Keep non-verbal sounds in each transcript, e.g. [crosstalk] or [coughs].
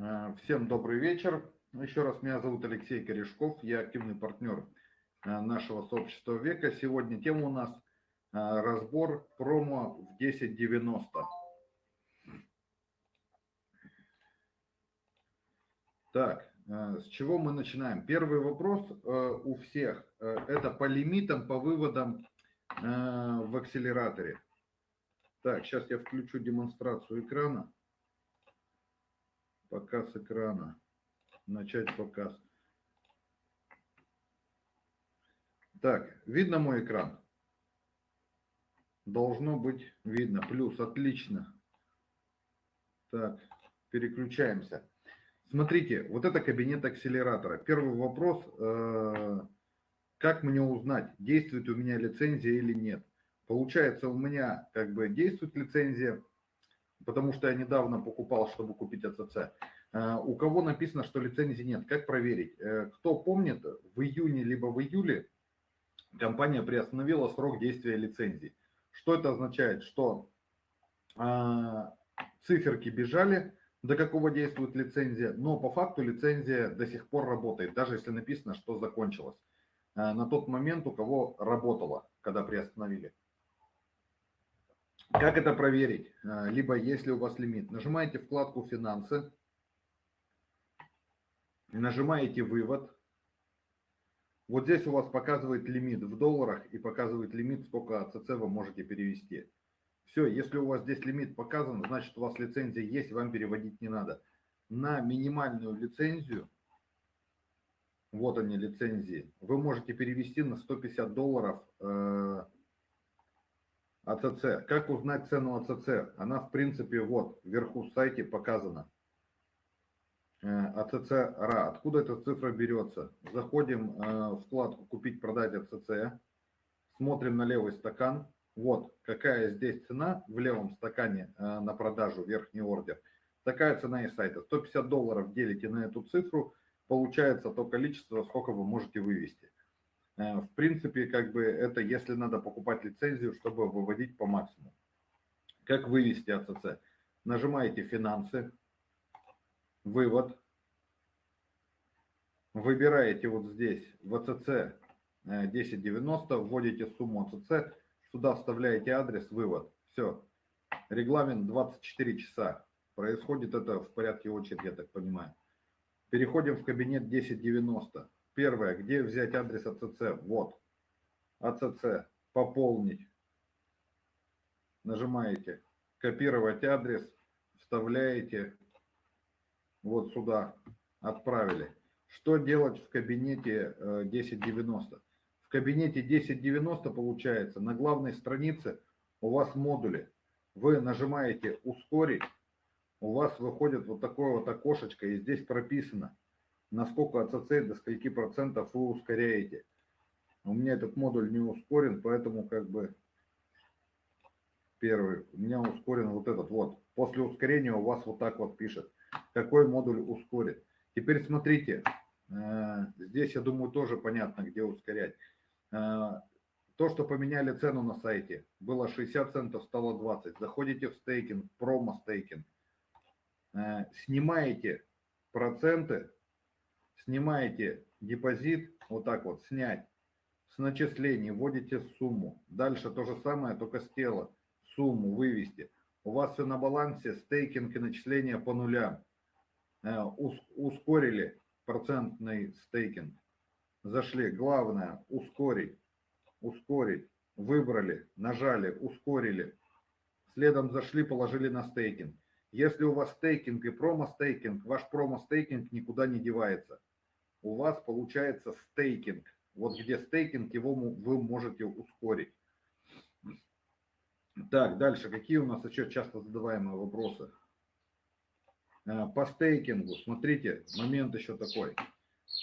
Э, всем добрый вечер. Еще раз, меня зовут Алексей Корешков, я активный партнер э, нашего сообщества века. Сегодня тема у нас э, разбор промо в 1090. Так, с чего мы начинаем? Первый вопрос у всех. Это по лимитам, по выводам в акселераторе. Так, сейчас я включу демонстрацию экрана. Показ экрана. Начать показ. Так, видно мой экран? Должно быть видно. Плюс, отлично. Так, переключаемся. Смотрите, вот это кабинет акселератора. Первый вопрос, э, как мне узнать, действует у меня лицензия или нет. Получается, у меня как бы действует лицензия, потому что я недавно покупал, чтобы купить АЦЦ. Э, у кого написано, что лицензии нет, как проверить? Э, кто помнит, в июне либо в июле компания приостановила срок действия лицензии. Что это означает? Что э, циферки бежали, до какого действует лицензия, но по факту лицензия до сих пор работает, даже если написано, что закончилась. На тот момент у кого работала, когда приостановили. Как это проверить? А, либо если у вас лимит, нажимаете вкладку «Финансы», нажимаете «Вывод». Вот здесь у вас показывает лимит в долларах и показывает лимит, сколько АЦЦ вы можете перевести. Все, если у вас здесь лимит показан, значит у вас лицензия есть, вам переводить не надо. На минимальную лицензию, вот они лицензии, вы можете перевести на 150 долларов э, АЦЦ. Как узнать цену АЦЦ? Она, в принципе, вот вверху в сайте показана. Э, АЦЦ РА. Откуда эта цифра берется? Заходим э, в вкладку «Купить, продать АЦЦ». Смотрим на левый стакан. Вот какая здесь цена в левом стакане э, на продажу, верхний ордер. Такая цена из сайта. 150 долларов делите на эту цифру, получается то количество, сколько вы можете вывести. Э, в принципе, как бы это если надо покупать лицензию, чтобы выводить по максимуму. Как вывести АЦЦ? Нажимаете «Финансы», «Вывод», выбираете вот здесь в АЦЦ 1090, вводите сумму АЦЦ, сюда вставляете адрес, вывод. Все. Регламент 24 часа. Происходит это в порядке очереди, я так понимаю. Переходим в кабинет 1090. Первое, где взять адрес АЦЦ? Вот. АЦЦ. Пополнить. Нажимаете. Копировать адрес. Вставляете. Вот сюда. Отправили. Что делать в кабинете 1090? Э, в кабинете 1090 получается на главной странице у вас модули. Вы нажимаете «Ускорить», у вас выходит вот такое вот окошечко, и здесь прописано – насколько АЦЦ до скольки процентов вы ускоряете. У меня этот модуль не ускорен, поэтому как бы первый, у меня ускорен вот этот вот. После ускорения у вас вот так вот пишет, какой модуль ускорит. Теперь смотрите, э, здесь, я думаю, тоже понятно, где ускорять. Э, то, что поменяли цену на сайте, было 60 центов, стало 20. Заходите в стейкинг, промо-стейкинг, э, снимаете проценты снимаете депозит, вот так вот, снять, с начислений вводите сумму. Дальше то же самое, только с тела, сумму вывести. У вас все на балансе, стейкинг и начисления по нулям. Э, ускорили процентный стейкинг. Зашли. Главное, ускорить, ускорить. Выбрали, нажали, ускорили. Следом зашли, положили на стейкинг. Если у вас стейкинг и промо-стейкинг, ваш промо-стейкинг никуда не девается у вас получается стейкинг. Вот где стейкинг, его вы можете ускорить. Так, дальше. Какие у нас еще часто задаваемые вопросы? Э, по стейкингу, смотрите, момент еще такой.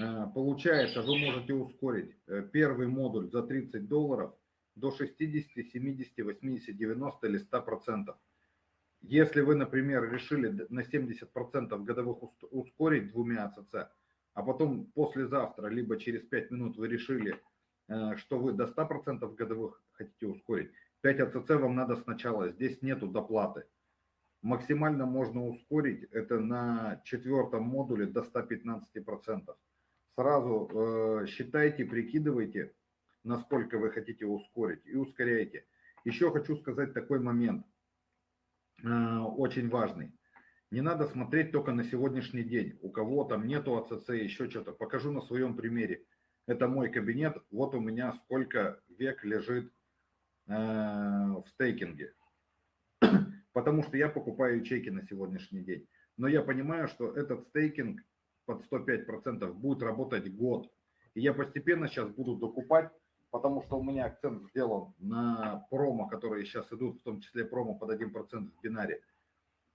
Э, получается, вы можете ускорить э, первый модуль за 30 долларов до 60, 70, 80, 90 или 100 процентов. Если вы, например, решили на 70 процентов годовых ускорить двумя АЦЦ, а потом послезавтра, либо через 5 минут вы решили, э, что вы до 100% годовых хотите ускорить, 5 АЦЦ вам надо сначала, здесь нету доплаты. Максимально можно ускорить это на четвертом модуле до 115%. Сразу э, считайте, прикидывайте, насколько вы хотите ускорить и ускоряйте. Еще хочу сказать такой момент, э, очень важный. Не надо смотреть только на сегодняшний день. У кого там нету АЦЦ, еще что-то. Покажу на своем примере. Это мой кабинет. Вот у меня сколько век лежит э, в стейкинге. [clears throat] Потому что я покупаю ячейки на сегодняшний день. Но я понимаю, что этот стейкинг под 105% будет работать год. И я постепенно сейчас буду докупать, потому что у меня акцент сделан на промо, которые сейчас идут, в том числе промо под 1% в бинаре.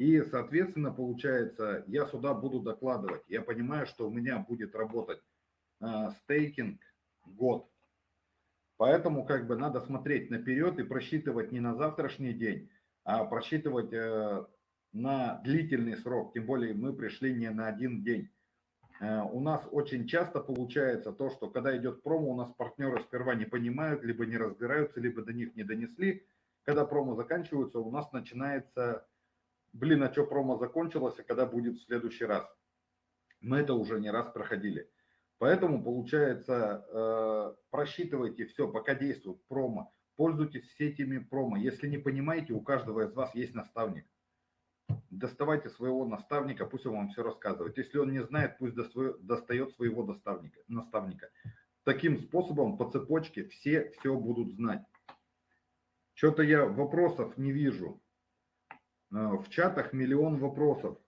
И, соответственно, получается, я сюда буду докладывать. Я понимаю, что у меня будет работать э, стейкинг год. Поэтому как бы надо смотреть наперед и просчитывать не на завтрашний день, а просчитывать э, на длительный срок. Тем более мы пришли не на один день. Э, у нас очень часто получается то, что когда идет промо, у нас партнеры сперва не понимают, либо не разбираются, либо до них не донесли. Когда промо заканчиваются, у нас начинается блин, а что промо закончилось, а когда будет в следующий раз? Мы это уже не раз проходили. Поэтому, получается, э, просчитывайте все, пока действует промо. Пользуйтесь сетями промо. Если не понимаете, у каждого из вас есть наставник. Доставайте своего наставника, пусть он вам все рассказывает. Если он не знает, пусть достает своего наставника. наставника. Таким способом по цепочке все все будут знать. Что-то я вопросов не вижу. Э, в чатах миллион вопросов.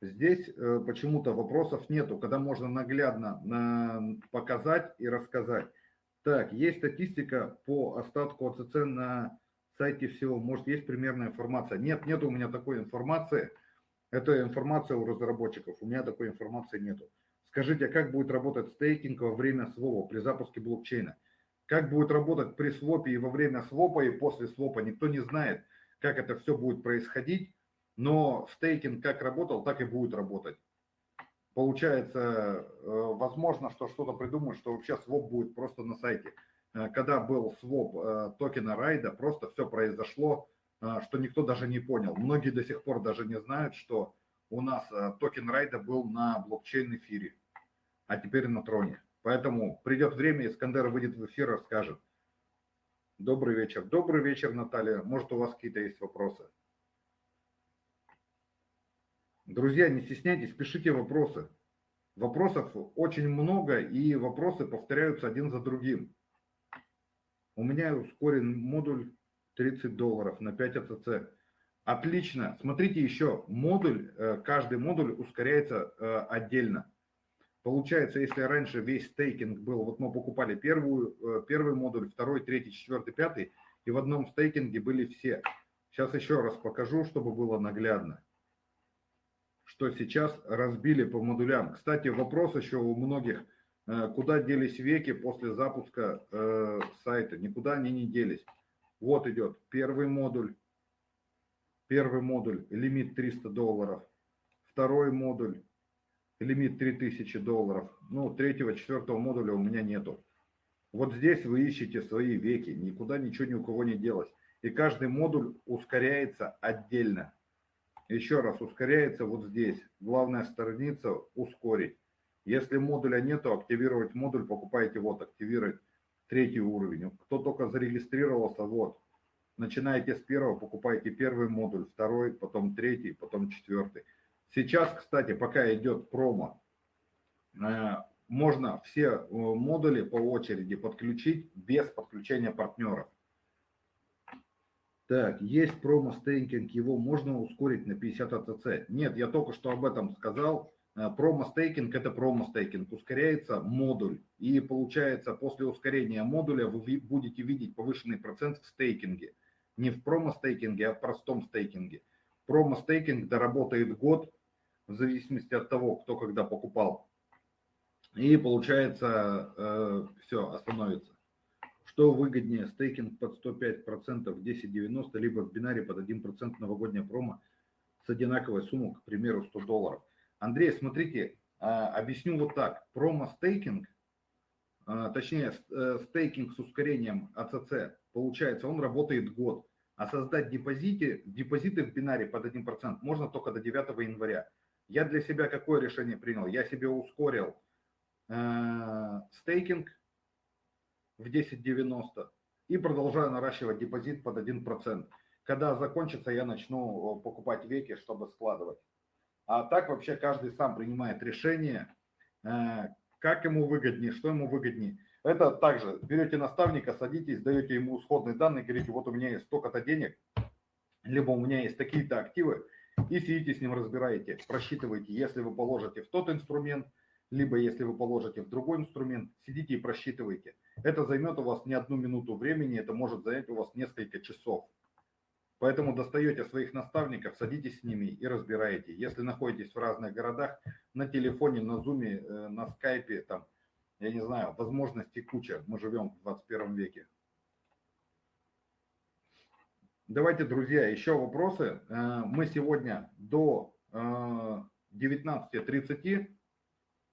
Здесь э, почему-то вопросов нету, когда можно наглядно показать и рассказать. Так, есть статистика по остатку АЦЦ на сайте всего. Может, есть примерная информация? Нет, нет у меня такой информации. Это информация у разработчиков. У меня такой информации нету. Скажите, а как будет работать стейкинг во время свопа при запуске блокчейна? Как будет работать при свопе и во время свопа и после свопа, никто не знает как это все будет происходить, но стейкинг как работал, так и будет работать. Получается, э, возможно, что что-то придумают, что вообще своп будет просто на сайте. Э, когда был своп э, токена райда, просто все произошло, что никто даже не понял. Многие до сих пор даже не знают, что у нас токен райда был на блокчейн эфире, а теперь на троне. Поэтому придет время, Искандер выйдет в эфир и расскажет – Добрый вечер. Добрый вечер, Наталья. Может, у вас какие-то есть вопросы? Друзья, не стесняйтесь, пишите вопросы. Вопросов очень много, и вопросы повторяются один за другим. У меня ускорен модуль 30 долларов на 5 АЦЦ. Отлично. Смотрите еще, модуль, э, каждый модуль ускоряется э, отдельно. Получается, если раньше весь стейкинг был, вот мы покупали первую, э, первый модуль, второй, третий, четвертый, пятый, и в одном стейкинге были все. Сейчас еще раз покажу, чтобы было наглядно, что сейчас разбили по модулям. Кстати, вопрос еще у многих, э, куда делись веки после запуска э, сайта. Никуда они не делись. Вот идет первый модуль, первый модуль, лимит 300 долларов, второй модуль, лимит 3000 долларов. Ну, третьего, четвертого модуля у меня нету. Вот здесь вы ищете свои веки, никуда ничего ни у кого не делось. И каждый модуль ускоряется отдельно. Еще раз, ускоряется вот здесь. Главная страница ускорить. Если модуля нету, активировать модуль, покупаете вот, активировать третий уровень. Кто только зарегистрировался, вот. Начинаете с первого, покупаете первый модуль, второй, потом третий, потом четвертый. Сейчас, кстати, пока идет промо, э, можно все э, модули по очереди подключить без подключения партнеров. Так, есть промо-стейкинг, его можно ускорить на 50 АЦЦ. Нет, я только что об этом сказал. Э, промо-стейкинг – это промо-стейкинг. Ускоряется модуль. И получается, после ускорения модуля вы будете видеть повышенный процент в стейкинге. Не в промо-стейкинге, а в простом стейкинге. Промо-стейкинг доработает год, в зависимости от того, кто когда покупал. И получается, э, все, остановится. Что выгоднее, стейкинг под 105% 10.90, либо в бинаре под 1% новогодняя промо с одинаковой суммой, к примеру, 100 долларов. Андрей, смотрите, э, объясню вот так. Промо-стейкинг, э, точнее, э, стейкинг с ускорением АЦЦ, получается, он работает год. А создать депозиты, депозиты в бинаре под 1% можно только до 9 января. Я для себя какое решение принял? Я себе ускорил э, стейкинг в 10.90 и продолжаю наращивать депозит под 1%. Когда закончится, я начну покупать веки, чтобы складывать. А так вообще каждый сам принимает решение, э, как ему выгоднее, что ему выгоднее. Это также берете наставника, садитесь, даете ему исходные данные, говорите, вот у меня есть столько-то денег, либо у меня есть такие-то активы, и сидите с ним разбираете, просчитываете, если вы положите в тот инструмент, либо если вы положите в другой инструмент, сидите и просчитывайте. Это займет у вас не одну минуту времени, это может занять у вас несколько часов. Поэтому достаете своих наставников, садитесь с ними и разбираете. Если находитесь в разных городах, на телефоне, на зуме, э, на скайпе, там, я не знаю, возможностей куча. Мы живем в 21 веке. Давайте, друзья, еще вопросы. Э, мы сегодня до 19.30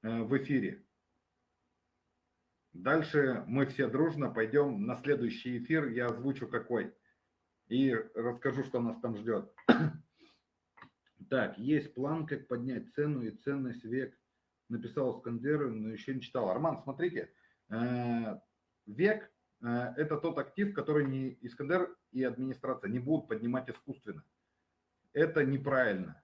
э, в эфире. Дальше мы все дружно пойдем на следующий эфир. Я озвучу какой и расскажу, что нас там ждет. [coughs] Так, есть план, как поднять цену и ценность век. Написал Искандер, но еще не читал. Арман, смотрите, э, век э, – это тот актив, который не Искандер и администрация не будут поднимать искусственно. Это неправильно.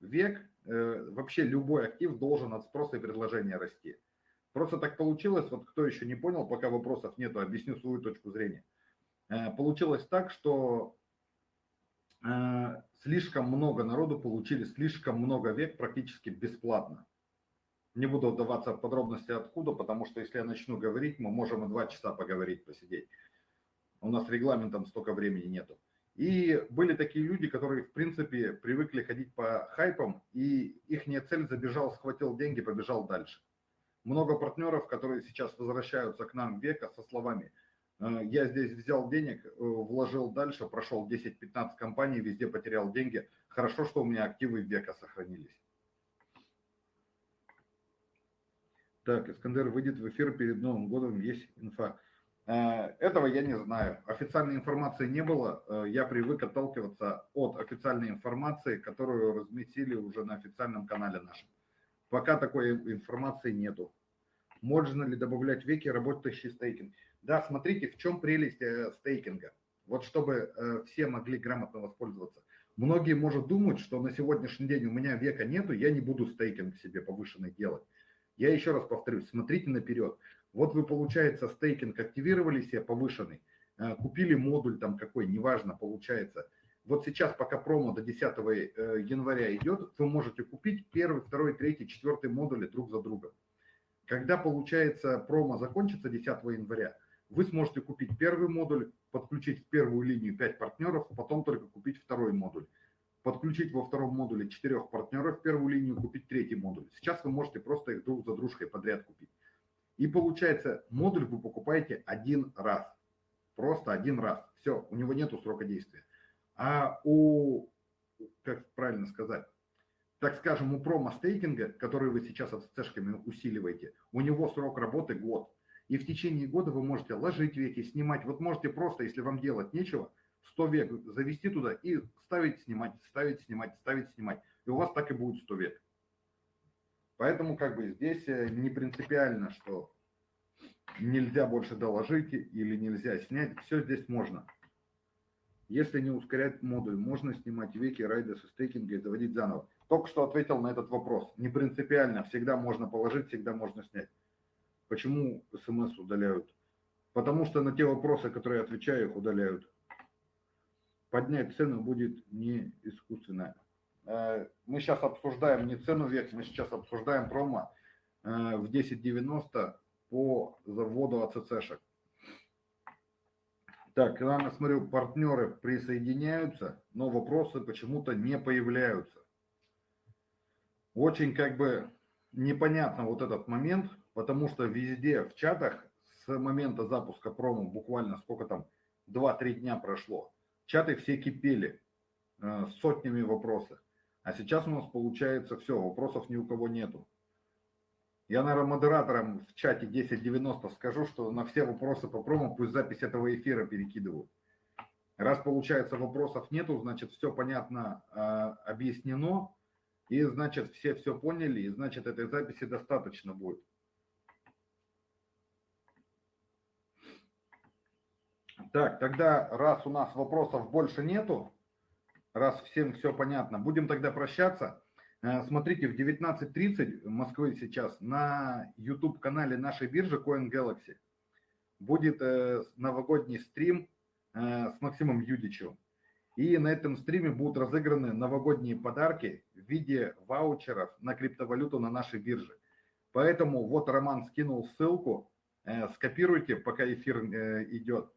Век, э, вообще любой актив должен от спроса и предложения расти. Просто так получилось, вот кто еще не понял, пока вопросов нету, объясню свою точку зрения – Э, получилось так, что э, слишком много народу получили слишком много век практически бесплатно. Не буду вдаваться в подробности откуда, потому что если я начну говорить, мы можем и два часа поговорить, посидеть. У нас регламентом столько времени нету. И были такие люди, которые, в принципе, привыкли ходить по хайпам, и их цель забежал, схватил деньги, побежал дальше. Много партнеров, которые сейчас возвращаются к нам века со словами – Э, я здесь взял денег, э, вложил дальше, прошел 10-15 компаний, везде потерял деньги. Хорошо, что у меня активы века сохранились. Так, Искандер выйдет в эфир перед Новым годом, есть инфа. Э, этого я не знаю. Официальной информации не было. Я привык отталкиваться от официальной информации, которую разместили уже на официальном канале нашем. Пока такой информации нету. Можно ли добавлять веки, работающий стейкинг? Да, смотрите, в чем прелесть э, стейкинга. Вот чтобы э, все могли грамотно воспользоваться. Многие, может, думать, что на сегодняшний день у меня века нету, я не буду стейкинг себе повышенный делать. Я еще раз повторюсь, смотрите наперед. Вот вы, получается, стейкинг активировали себе повышенный, э, купили модуль там какой, неважно, получается. Вот сейчас, пока промо до 10 января идет, вы можете купить первый, второй, третий, четвертый модули друг за другом. Когда, получается, промо закончится 10 января, вы сможете купить первый модуль, подключить в первую линию 5 партнеров, потом только купить второй модуль. Подключить во втором модуле 4 партнеров в первую линию, купить третий модуль. Сейчас вы можете просто их друг за дружкой подряд купить. И получается, модуль вы покупаете один раз. Просто один раз. Все, у него нету срока действия. А у, как правильно сказать, так скажем, у промо-стейкинга, который вы сейчас с цешками усиливаете, у него срок работы год. И в течение года вы можете ложить веки, снимать. Вот можете просто, если вам делать нечего, 100 век завести туда и ставить, снимать, ставить, снимать, ставить, снимать. И у вас так и будет 100 век. Поэтому как бы здесь э, не принципиально, что нельзя больше доложить или нельзя снять. Все здесь можно. Если не ускорять модуль, можно снимать веки, райды со стейкинга и заводить заново. Только что ответил на этот вопрос. Не принципиально. Всегда можно положить, всегда можно снять. Почему смс удаляют? Потому что на те вопросы, которые я отвечаю, их удаляют. Поднять цену будет не искусственно. Э, мы сейчас обсуждаем не цену век, мы сейчас обсуждаем промо э, в 10.90 по заводу АЦЦшек. Так, я смотрю, партнеры присоединяются, но вопросы почему-то не появляются. Очень как бы непонятно вот этот момент, потому что везде в чатах с момента запуска промо буквально сколько там, 2-3 дня прошло, чаты все кипели э, сотнями вопросов. А сейчас у нас получается все, вопросов ни у кого нету. Я, наверное, модераторам в чате 1090 скажу, что на все вопросы по промо пусть запись этого эфира перекидывают. Раз, получается, вопросов нету, значит, все понятно э, объяснено, и, значит, все все поняли, и, значит, этой записи достаточно будет. Так, тогда, раз у нас вопросов больше нету, раз всем все понятно, будем тогда прощаться. Э, смотрите, в 19.30 Москвы сейчас на YouTube-канале нашей биржи Coin Galaxy будет э, новогодний стрим Э, с Максимом Юдичевым. И на этом стриме будут разыграны новогодние подарки в виде ваучеров на криптовалюту на нашей бирже. Поэтому вот Роман скинул ссылку, скопируйте, пока эфир идет.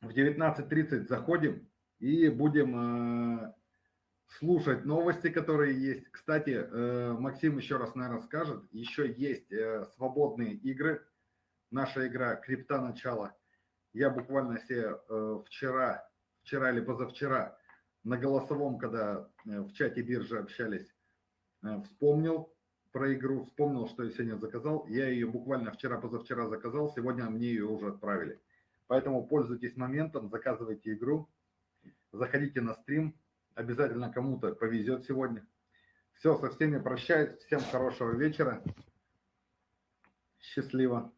В 19.30 заходим и будем слушать новости, которые есть. Кстати, Максим еще раз, наверное, скажет, еще есть свободные игры. Наша игра «Крипта. Начало» Я буквально себе э, вчера, вчера или позавчера на голосовом, когда э, в чате биржи общались, э, вспомнил про игру, вспомнил, что я сегодня заказал. Я ее буквально вчера-позавчера заказал, сегодня мне ее уже отправили. Поэтому пользуйтесь моментом, заказывайте игру, заходите на стрим, обязательно кому-то повезет сегодня. Все, со всеми прощаюсь, всем хорошего вечера, счастливо.